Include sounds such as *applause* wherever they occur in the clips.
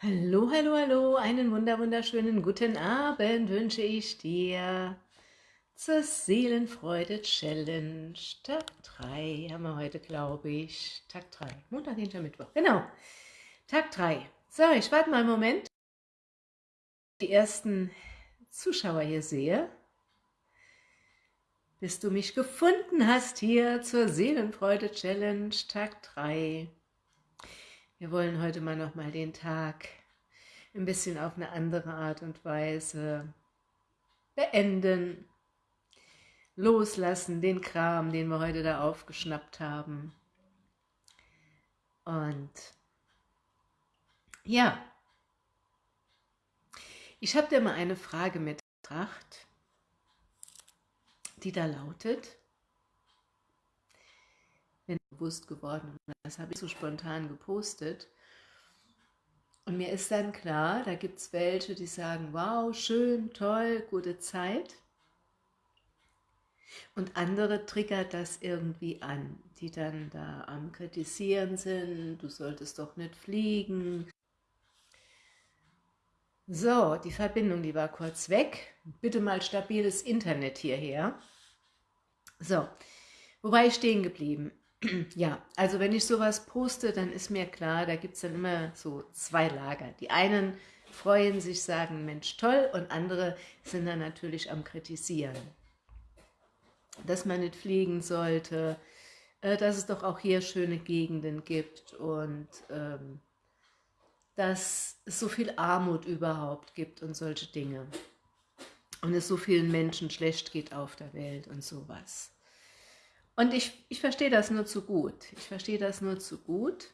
Hallo, hallo, hallo, einen wunder wunderschönen guten Abend wünsche ich dir zur Seelenfreude Challenge. Tag 3 haben wir heute, glaube ich. Tag 3, Montag, Dienstag, Mittwoch. Genau, Tag 3. So, ich warte mal einen Moment. Die ersten Zuschauer hier sehe, bis du mich gefunden hast hier zur Seelenfreude Challenge Tag 3. Wir wollen heute mal noch mal den Tag ein bisschen auf eine andere Art und Weise beenden, loslassen, den Kram, den wir heute da aufgeschnappt haben. Und ja, ich habe dir mal eine Frage mitgebracht, die da lautet, bin bewusst geworden. Das habe ich so spontan gepostet. Und mir ist dann klar, da gibt es welche, die sagen, wow, schön, toll, gute Zeit. Und andere triggert das irgendwie an, die dann da am Kritisieren sind, du solltest doch nicht fliegen. So, die Verbindung, die war kurz weg. Bitte mal stabiles Internet hierher. So, wo war ich stehen geblieben? Ja, also wenn ich sowas poste, dann ist mir klar, da gibt es dann immer so zwei Lager. Die einen freuen sich, sagen, Mensch, toll, und andere sind dann natürlich am Kritisieren. Dass man nicht fliegen sollte, äh, dass es doch auch hier schöne Gegenden gibt und ähm, dass es so viel Armut überhaupt gibt und solche Dinge. Und es so vielen Menschen schlecht geht auf der Welt und sowas. Und ich, ich verstehe das nur zu gut. Ich verstehe das nur zu gut.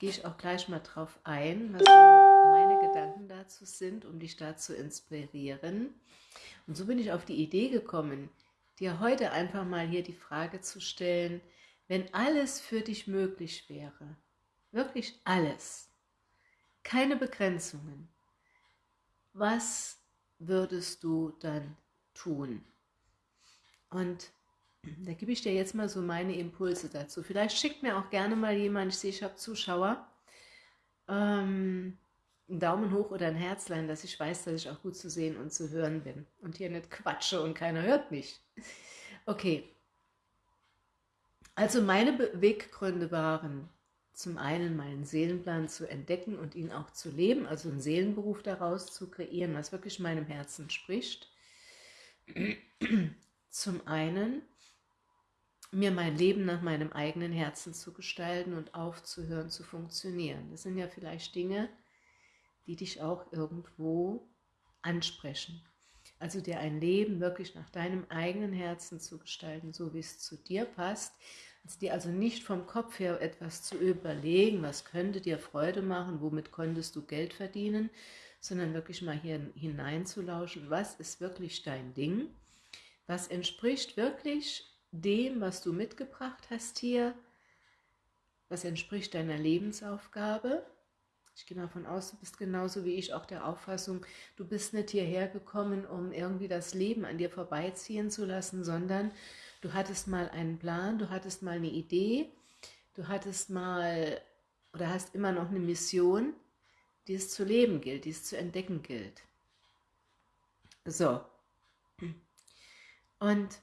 Gehe ich auch gleich mal drauf ein, was so meine Gedanken dazu sind, um dich da zu inspirieren. Und so bin ich auf die Idee gekommen, dir heute einfach mal hier die Frage zu stellen, wenn alles für dich möglich wäre, wirklich alles, keine Begrenzungen, was würdest du dann tun? Und da gebe ich dir jetzt mal so meine Impulse dazu. Vielleicht schickt mir auch gerne mal jemand, ich sehe, ich habe Zuschauer, ähm, einen Daumen hoch oder ein Herzlein, dass ich weiß, dass ich auch gut zu sehen und zu hören bin. Und hier nicht quatsche und keiner hört mich. Okay. Also meine Beweggründe waren, zum einen meinen Seelenplan zu entdecken und ihn auch zu leben, also einen Seelenberuf daraus zu kreieren, was wirklich meinem Herzen spricht. Zum einen mir mein Leben nach meinem eigenen Herzen zu gestalten und aufzuhören zu funktionieren. Das sind ja vielleicht Dinge, die dich auch irgendwo ansprechen. Also dir ein Leben wirklich nach deinem eigenen Herzen zu gestalten, so wie es zu dir passt. Also dir also nicht vom Kopf her etwas zu überlegen, was könnte dir Freude machen, womit konntest du Geld verdienen, sondern wirklich mal hier hineinzulauschen, was ist wirklich dein Ding, was entspricht wirklich dem, was du mitgebracht hast hier, was entspricht deiner Lebensaufgabe. Ich gehe davon aus, du bist genauso wie ich auch der Auffassung, du bist nicht hierher gekommen, um irgendwie das Leben an dir vorbeiziehen zu lassen, sondern du hattest mal einen Plan, du hattest mal eine Idee, du hattest mal oder hast immer noch eine Mission, die es zu leben gilt, die es zu entdecken gilt. So. Und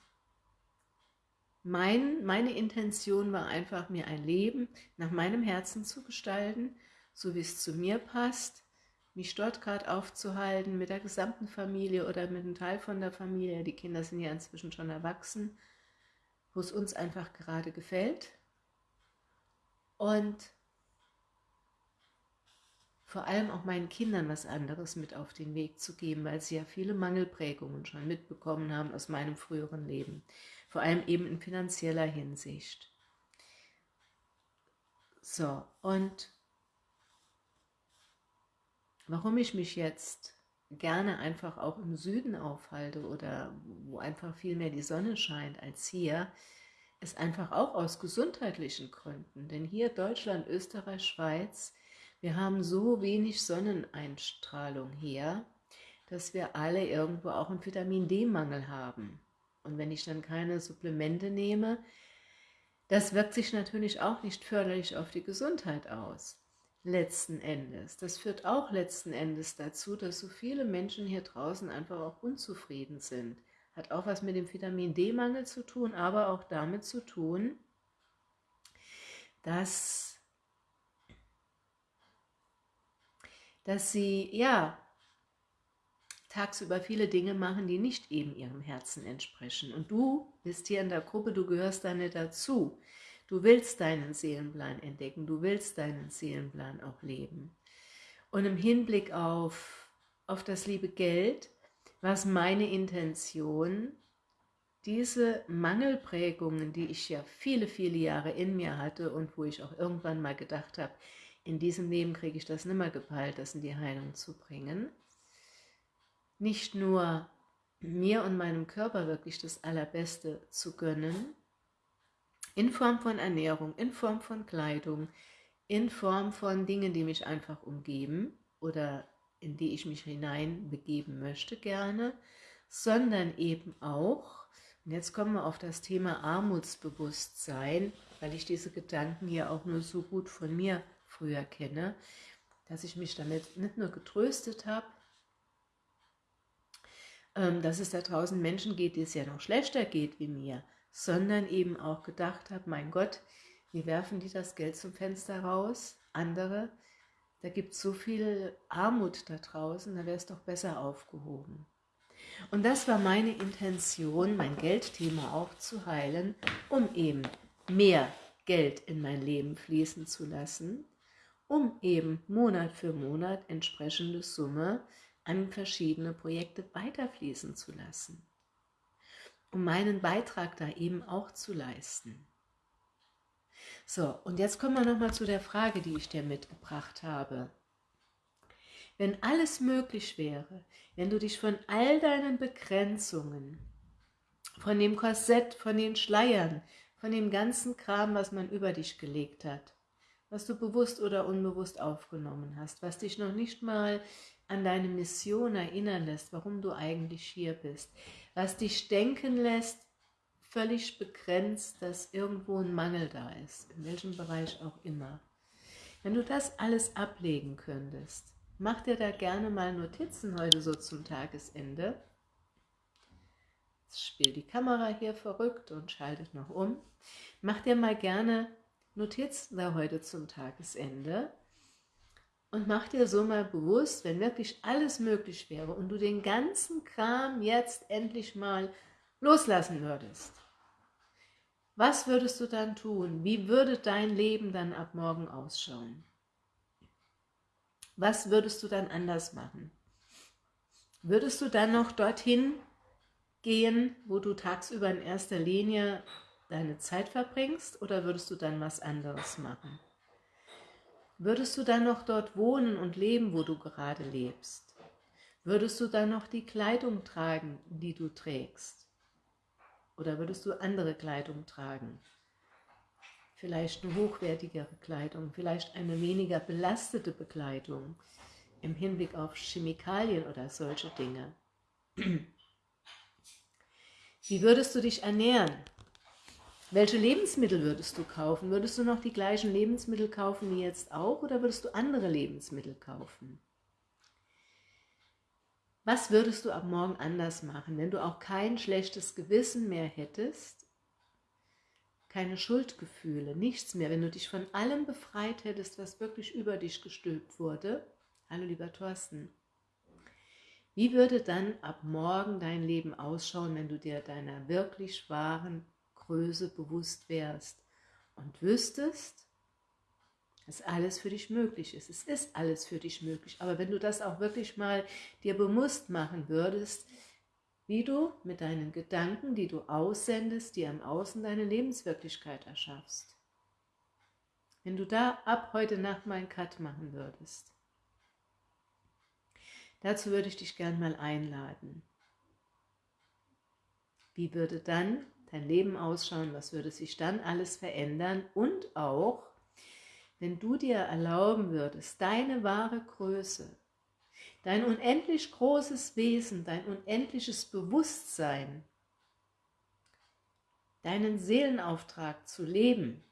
mein, meine Intention war einfach, mir ein Leben nach meinem Herzen zu gestalten, so wie es zu mir passt, mich dort gerade aufzuhalten, mit der gesamten Familie oder mit einem Teil von der Familie, die Kinder sind ja inzwischen schon erwachsen, wo es uns einfach gerade gefällt. Und vor allem auch meinen Kindern was anderes mit auf den Weg zu geben, weil sie ja viele Mangelprägungen schon mitbekommen haben aus meinem früheren Leben vor allem eben in finanzieller Hinsicht. So, und warum ich mich jetzt gerne einfach auch im Süden aufhalte oder wo einfach viel mehr die Sonne scheint als hier, ist einfach auch aus gesundheitlichen Gründen. Denn hier Deutschland, Österreich, Schweiz, wir haben so wenig Sonneneinstrahlung hier, dass wir alle irgendwo auch einen Vitamin-D-Mangel haben. Und wenn ich dann keine Supplemente nehme, das wirkt sich natürlich auch nicht förderlich auf die Gesundheit aus. letzten Endes, das führt auch letzten Endes dazu, dass so viele Menschen hier draußen einfach auch unzufrieden sind. Hat auch was mit dem Vitamin D-Mangel zu tun, aber auch damit zu tun, dass, dass sie, ja, tagsüber viele Dinge machen, die nicht eben ihrem Herzen entsprechen. Und du bist hier in der Gruppe, du gehörst da nicht dazu. Du willst deinen Seelenplan entdecken, du willst deinen Seelenplan auch leben. Und im Hinblick auf, auf das liebe Geld, was meine Intention, diese Mangelprägungen, die ich ja viele, viele Jahre in mir hatte und wo ich auch irgendwann mal gedacht habe, in diesem Leben kriege ich das nimmer gepeilt, das in die Heilung zu bringen, nicht nur mir und meinem Körper wirklich das Allerbeste zu gönnen, in Form von Ernährung, in Form von Kleidung, in Form von Dingen, die mich einfach umgeben oder in die ich mich hineinbegeben möchte gerne, sondern eben auch, und jetzt kommen wir auf das Thema Armutsbewusstsein, weil ich diese Gedanken hier auch nur so gut von mir früher kenne, dass ich mich damit nicht nur getröstet habe, ähm, dass es da draußen Menschen geht, die es ja noch schlechter geht wie mir, sondern eben auch gedacht habe, mein Gott, wie werfen die das Geld zum Fenster raus? Andere, da gibt es so viel Armut da draußen, da wäre es doch besser aufgehoben. Und das war meine Intention, mein Geldthema auch zu heilen, um eben mehr Geld in mein Leben fließen zu lassen, um eben Monat für Monat entsprechende Summe an verschiedene Projekte weiterfließen zu lassen um meinen Beitrag da eben auch zu leisten. So, und jetzt kommen wir nochmal zu der Frage, die ich dir mitgebracht habe. Wenn alles möglich wäre, wenn du dich von all deinen Begrenzungen, von dem Korsett, von den Schleiern, von dem ganzen Kram, was man über dich gelegt hat, was du bewusst oder unbewusst aufgenommen hast, was dich noch nicht mal an deine Mission erinnern lässt, warum du eigentlich hier bist, was dich denken lässt, völlig begrenzt, dass irgendwo ein Mangel da ist, in welchem Bereich auch immer. Wenn du das alles ablegen könntest, mach dir da gerne mal Notizen heute so zum Tagesende. Jetzt spielt die Kamera hier verrückt und schaltet noch um. Mach dir mal gerne Notizen da heute zum Tagesende und mach dir so mal bewusst, wenn wirklich alles möglich wäre und du den ganzen Kram jetzt endlich mal loslassen würdest. Was würdest du dann tun? Wie würde dein Leben dann ab morgen ausschauen? Was würdest du dann anders machen? Würdest du dann noch dorthin gehen, wo du tagsüber in erster Linie deine Zeit verbringst oder würdest du dann was anderes machen? Würdest du dann noch dort wohnen und leben, wo du gerade lebst? Würdest du dann noch die Kleidung tragen, die du trägst? Oder würdest du andere Kleidung tragen? Vielleicht eine hochwertigere Kleidung, vielleicht eine weniger belastete Bekleidung im Hinblick auf Chemikalien oder solche Dinge. *clears throat* Wie würdest du dich ernähren? Welche Lebensmittel würdest du kaufen? Würdest du noch die gleichen Lebensmittel kaufen wie jetzt auch oder würdest du andere Lebensmittel kaufen? Was würdest du ab morgen anders machen, wenn du auch kein schlechtes Gewissen mehr hättest, keine Schuldgefühle, nichts mehr, wenn du dich von allem befreit hättest, was wirklich über dich gestülpt wurde? Hallo lieber Thorsten. Wie würde dann ab morgen dein Leben ausschauen, wenn du dir deiner wirklich wahren Größe bewusst wärst und wüsstest, dass alles für dich möglich ist. Es ist alles für dich möglich. Aber wenn du das auch wirklich mal dir bewusst machen würdest, wie du mit deinen Gedanken, die du aussendest, dir im Außen deine Lebenswirklichkeit erschaffst. Wenn du da ab heute Nacht mal einen Cut machen würdest. Dazu würde ich dich gern mal einladen. Wie würde dann dein Leben ausschauen, was würde sich dann alles verändern und auch, wenn du dir erlauben würdest, deine wahre Größe, dein unendlich großes Wesen, dein unendliches Bewusstsein, deinen Seelenauftrag zu leben,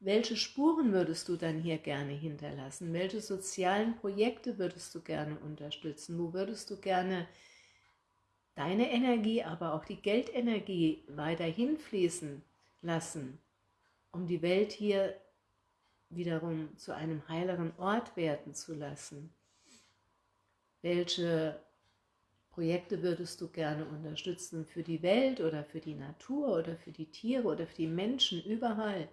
welche Spuren würdest du dann hier gerne hinterlassen? Welche sozialen Projekte würdest du gerne unterstützen? Wo würdest du gerne deine Energie, aber auch die Geldenergie weiterhin fließen lassen, um die Welt hier wiederum zu einem heileren Ort werden zu lassen? Welche Projekte würdest du gerne unterstützen für die Welt oder für die Natur oder für die Tiere oder für die Menschen überall?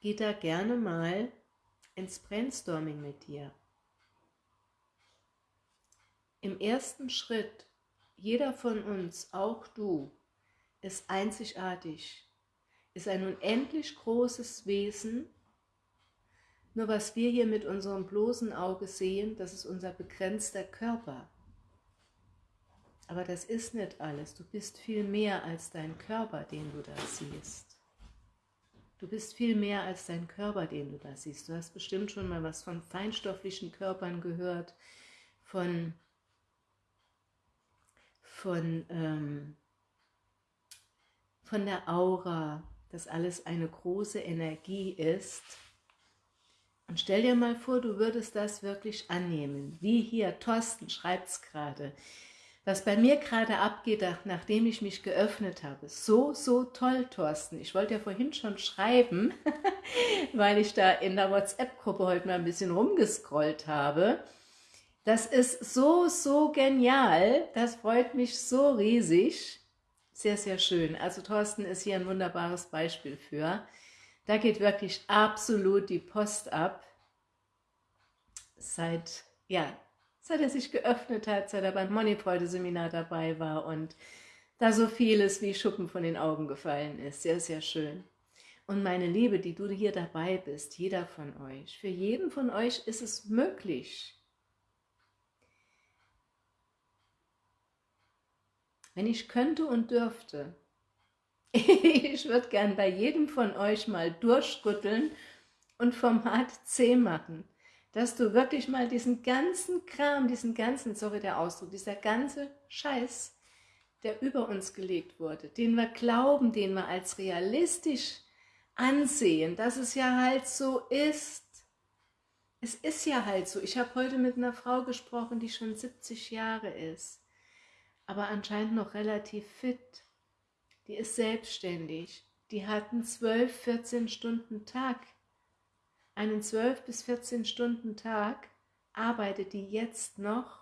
Geh da gerne mal ins Brainstorming mit dir. Im ersten Schritt, jeder von uns, auch du, ist einzigartig, ist ein unendlich großes Wesen. Nur was wir hier mit unserem bloßen Auge sehen, das ist unser begrenzter Körper. Aber das ist nicht alles. Du bist viel mehr als dein Körper, den du da siehst. Du bist viel mehr als dein Körper, den du da siehst. Du hast bestimmt schon mal was von feinstofflichen Körpern gehört, von, von, ähm, von der Aura, dass alles eine große Energie ist. Und stell dir mal vor, du würdest das wirklich annehmen. Wie hier, Thorsten schreibt es gerade was bei mir gerade abgeht, nachdem ich mich geöffnet habe. So, so toll, Thorsten. Ich wollte ja vorhin schon schreiben, *laughs* weil ich da in der WhatsApp-Gruppe heute mal ein bisschen rumgescrollt habe. Das ist so, so genial. Das freut mich so riesig. Sehr, sehr schön. Also Thorsten ist hier ein wunderbares Beispiel für. Da geht wirklich absolut die Post ab. Seit, ja, seit er sich geöffnet hat, seit er beim Moneyfreude-Seminar dabei war und da so vieles wie Schuppen von den Augen gefallen ist. Sehr, sehr schön. Und meine Liebe, die du hier dabei bist, jeder von euch, für jeden von euch ist es möglich. Wenn ich könnte und dürfte, *laughs* ich würde gern bei jedem von euch mal durchrütteln und Format C machen dass du wirklich mal diesen ganzen Kram, diesen ganzen, sorry der Ausdruck, dieser ganze Scheiß, der über uns gelegt wurde, den wir glauben, den wir als realistisch ansehen, dass es ja halt so ist. Es ist ja halt so. Ich habe heute mit einer Frau gesprochen, die schon 70 Jahre ist, aber anscheinend noch relativ fit. Die ist selbstständig. Die hat einen 12, 14 Stunden Tag einen 12 bis 14 Stunden Tag, arbeitet die jetzt noch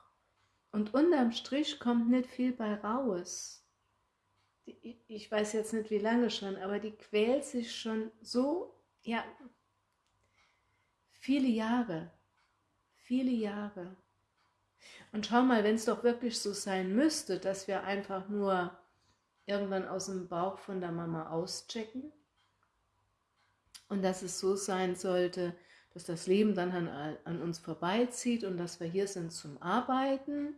und unterm Strich kommt nicht viel bei raus. Ich weiß jetzt nicht wie lange schon, aber die quält sich schon so, ja, viele Jahre, viele Jahre. Und schau mal, wenn es doch wirklich so sein müsste, dass wir einfach nur irgendwann aus dem Bauch von der Mama auschecken, und dass es so sein sollte, dass das Leben dann an, an uns vorbeizieht und dass wir hier sind zum Arbeiten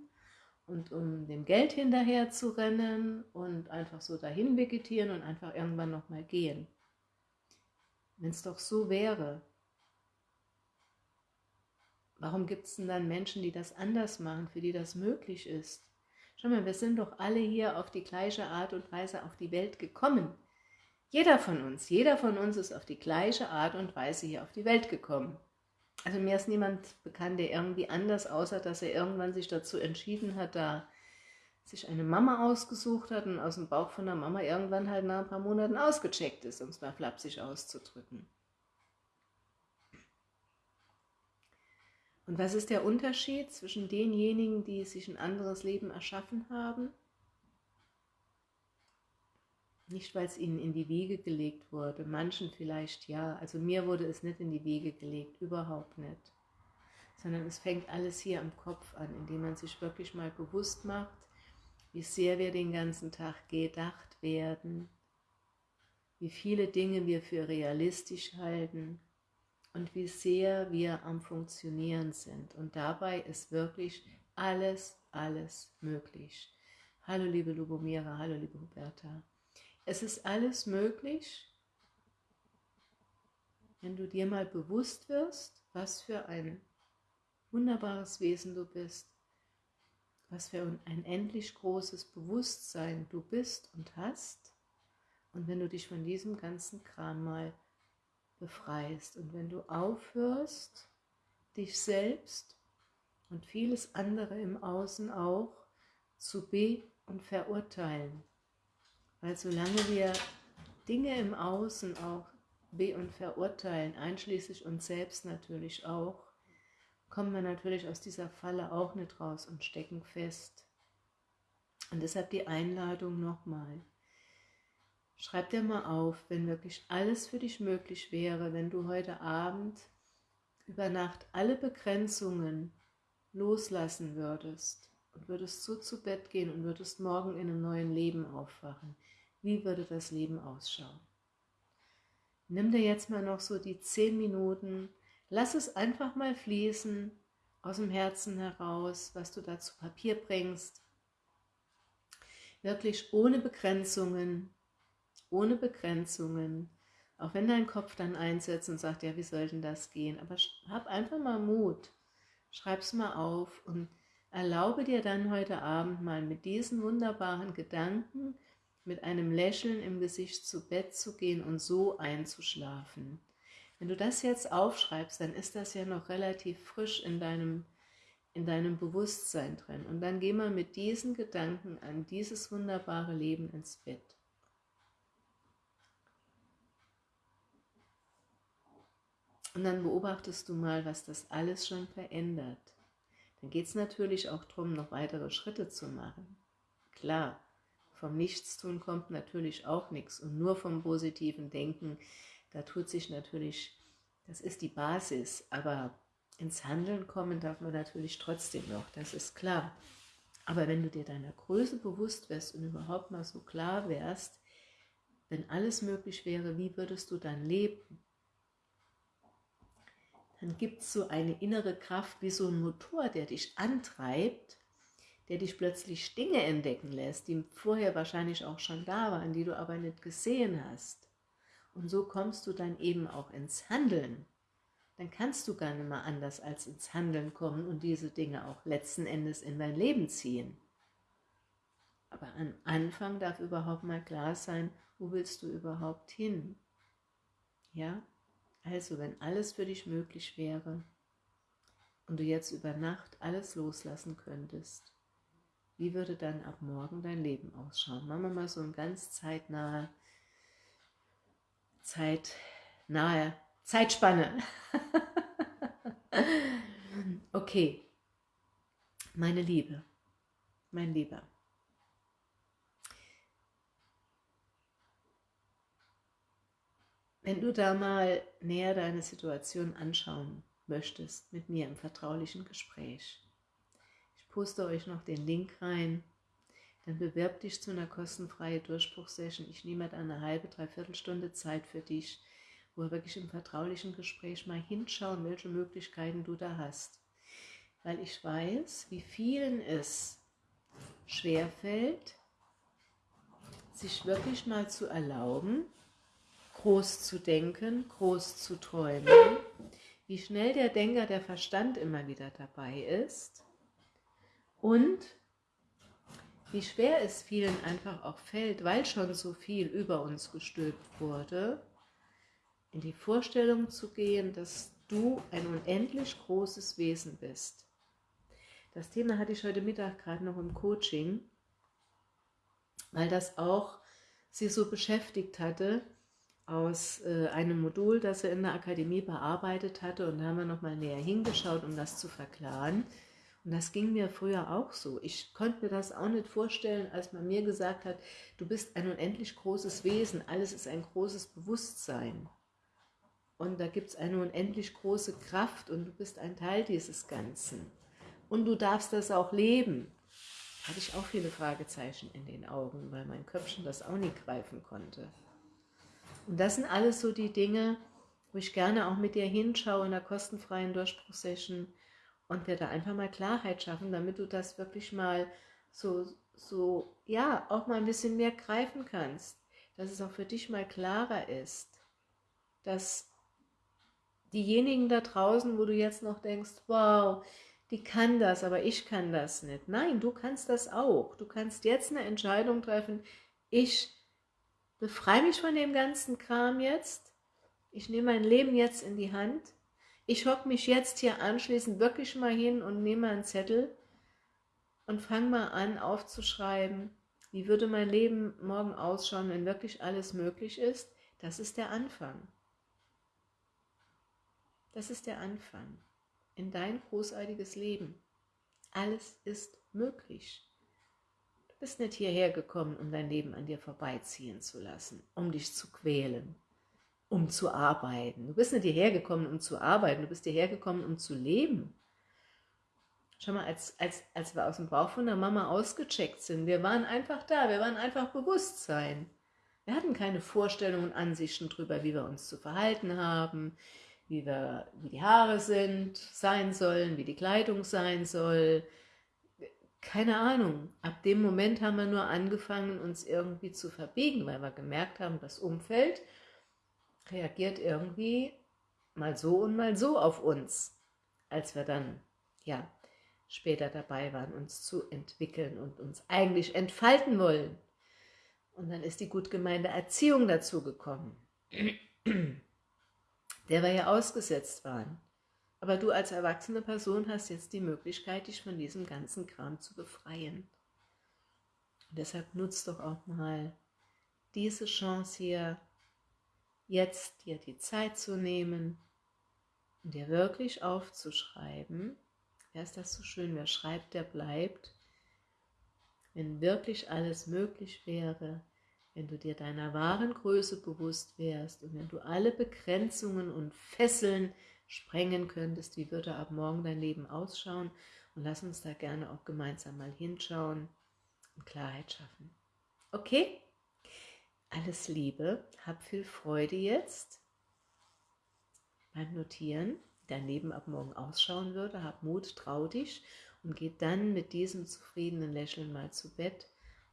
und um dem Geld hinterher zu rennen und einfach so dahin vegetieren und einfach irgendwann nochmal gehen. Wenn es doch so wäre, warum gibt es denn dann Menschen, die das anders machen, für die das möglich ist? Schau mal, wir sind doch alle hier auf die gleiche Art und Weise auf die Welt gekommen. Jeder von uns, jeder von uns ist auf die gleiche Art und Weise hier auf die Welt gekommen. Also mir ist niemand bekannt, der irgendwie anders, außer dass er irgendwann sich dazu entschieden hat, da sich eine Mama ausgesucht hat und aus dem Bauch von der Mama irgendwann halt nach ein paar Monaten ausgecheckt ist, um es mal flapsig auszudrücken. Und was ist der Unterschied zwischen denjenigen, die sich ein anderes Leben erschaffen haben? Nicht, weil es ihnen in die Wiege gelegt wurde, manchen vielleicht ja, also mir wurde es nicht in die Wiege gelegt, überhaupt nicht. Sondern es fängt alles hier am Kopf an, indem man sich wirklich mal bewusst macht, wie sehr wir den ganzen Tag gedacht werden, wie viele Dinge wir für realistisch halten und wie sehr wir am Funktionieren sind. Und dabei ist wirklich alles, alles möglich. Hallo liebe Lubomira, hallo liebe Huberta. Es ist alles möglich, wenn du dir mal bewusst wirst, was für ein wunderbares Wesen du bist, was für ein endlich großes Bewusstsein du bist und hast Und wenn du dich von diesem ganzen Kram mal befreist und wenn du aufhörst, dich selbst und vieles andere im Außen auch zu be- und verurteilen. Weil solange wir Dinge im Außen auch be- und verurteilen, einschließlich uns selbst natürlich auch, kommen wir natürlich aus dieser Falle auch nicht raus und stecken fest. Und deshalb die Einladung nochmal. Schreib dir mal auf, wenn wirklich alles für dich möglich wäre, wenn du heute Abend über Nacht alle Begrenzungen loslassen würdest und würdest so zu Bett gehen und würdest morgen in einem neuen Leben aufwachen, wie würde das Leben ausschauen? Nimm dir jetzt mal noch so die zehn Minuten, lass es einfach mal fließen, aus dem Herzen heraus, was du da zu Papier bringst. Wirklich ohne Begrenzungen, ohne Begrenzungen, auch wenn dein Kopf dann einsetzt und sagt, ja, wie soll denn das gehen? Aber hab einfach mal Mut, schreib's mal auf und erlaube dir dann heute Abend mal mit diesen wunderbaren Gedanken mit einem Lächeln im Gesicht zu Bett zu gehen und so einzuschlafen. Wenn du das jetzt aufschreibst, dann ist das ja noch relativ frisch in deinem, in deinem Bewusstsein drin. Und dann geh mal mit diesen Gedanken an dieses wunderbare Leben ins Bett. Und dann beobachtest du mal, was das alles schon verändert. Dann geht es natürlich auch darum, noch weitere Schritte zu machen. Klar, vom Nichtstun kommt natürlich auch nichts und nur vom positiven Denken, da tut sich natürlich, das ist die Basis, aber ins Handeln kommen darf man natürlich trotzdem noch, das ist klar. Aber wenn du dir deiner Größe bewusst wärst und überhaupt mal so klar wärst, wenn alles möglich wäre, wie würdest du dann leben? Dann gibt es so eine innere Kraft wie so ein Motor, der dich antreibt der dich plötzlich Dinge entdecken lässt, die vorher wahrscheinlich auch schon da waren, die du aber nicht gesehen hast. Und so kommst du dann eben auch ins Handeln. Dann kannst du gar nicht mehr anders als ins Handeln kommen und diese Dinge auch letzten Endes in dein Leben ziehen. Aber am Anfang darf überhaupt mal klar sein, wo willst du überhaupt hin? Ja, also wenn alles für dich möglich wäre und du jetzt über Nacht alles loslassen könntest, wie würde dann ab morgen dein Leben ausschauen? Machen wir mal so ein ganz zeitnahe, zeitnahe, Zeitspanne. *laughs* okay, meine Liebe, mein Lieber. Wenn du da mal näher deine Situation anschauen möchtest mit mir im vertraulichen Gespräch, poste euch noch den Link rein. Dann bewerb dich zu einer kostenfreien Durchbruchsession. Ich nehme dann eine halbe, dreiviertel Stunde Zeit für dich, wo wir wirklich im vertraulichen Gespräch mal hinschauen, welche Möglichkeiten du da hast. Weil ich weiß, wie vielen es schwerfällt, sich wirklich mal zu erlauben, groß zu denken, groß zu träumen, wie schnell der Denker, der Verstand immer wieder dabei ist und wie schwer es vielen einfach auch fällt, weil schon so viel über uns gestülpt wurde, in die Vorstellung zu gehen, dass du ein unendlich großes Wesen bist. Das Thema hatte ich heute Mittag gerade noch im Coaching, weil das auch sie so beschäftigt hatte, aus äh, einem Modul, das sie in der Akademie bearbeitet hatte und da haben wir nochmal näher hingeschaut, um das zu verklaren. Und das ging mir früher auch so. Ich konnte mir das auch nicht vorstellen, als man mir gesagt hat, du bist ein unendlich großes Wesen, alles ist ein großes Bewusstsein. Und da gibt es eine unendlich große Kraft und du bist ein Teil dieses Ganzen. Und du darfst das auch leben. Da hatte ich auch viele Fragezeichen in den Augen, weil mein Köpfchen das auch nie greifen konnte. Und das sind alles so die Dinge, wo ich gerne auch mit dir hinschaue in der kostenfreien Durchbruchsession, und wir da einfach mal Klarheit schaffen, damit du das wirklich mal so, so, ja, auch mal ein bisschen mehr greifen kannst, dass es auch für dich mal klarer ist, dass diejenigen da draußen, wo du jetzt noch denkst, wow, die kann das, aber ich kann das nicht. Nein, du kannst das auch. Du kannst jetzt eine Entscheidung treffen, ich befreie mich von dem ganzen Kram jetzt. Ich nehme mein Leben jetzt in die Hand. Ich hocke mich jetzt hier anschließend wirklich mal hin und nehme einen Zettel und fange mal an aufzuschreiben, wie würde mein Leben morgen ausschauen, wenn wirklich alles möglich ist. Das ist der Anfang. Das ist der Anfang in dein großartiges Leben. Alles ist möglich. Bist nicht hierher gekommen, um dein Leben an dir vorbeiziehen zu lassen, um dich zu quälen, um zu arbeiten. Du bist nicht hierher gekommen, um zu arbeiten, du bist hierher gekommen, um zu leben. Schau mal, als, als, als wir aus dem Bauch von der Mama ausgecheckt sind, wir waren einfach da, wir waren einfach Bewusstsein. Wir hatten keine Vorstellungen und Ansichten darüber, wie wir uns zu verhalten haben, wie, wir, wie die Haare sind, sein sollen, wie die Kleidung sein soll. Keine Ahnung. Ab dem Moment haben wir nur angefangen, uns irgendwie zu verbiegen, weil wir gemerkt haben, das Umfeld reagiert irgendwie mal so und mal so auf uns, als wir dann, ja, später dabei waren, uns zu entwickeln und uns eigentlich entfalten wollen. Und dann ist die gut gemeinte Erziehung dazu gekommen *clears throat* der wir ja ausgesetzt waren. Aber du als erwachsene Person hast jetzt die Möglichkeit, dich von diesem ganzen Kram zu befreien. Und deshalb nutzt doch auch mal diese Chance hier, jetzt dir die Zeit zu nehmen und dir wirklich aufzuschreiben, wer ist das so schön, wer schreibt, der bleibt, wenn wirklich alles möglich wäre, wenn du dir deiner wahren Größe bewusst wärst und wenn du alle Begrenzungen und Fesseln sprengen könntest, wie würde ab morgen dein Leben ausschauen? Und lass uns da gerne auch gemeinsam mal hinschauen und Klarheit schaffen. Okay? Alles Liebe, hab viel Freude jetzt beim Notieren, wie dein Leben ab morgen ausschauen würde. Hab Mut, trau dich und geh dann mit diesem zufriedenen Lächeln mal zu Bett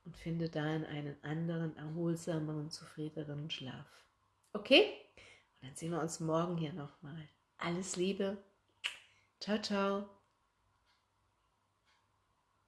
und finde darin einen anderen, erholsameren, zufriedeneren Schlaf. Okay? Und dann sehen wir uns morgen hier nochmal. Alles Liebe. Ciao, ciao.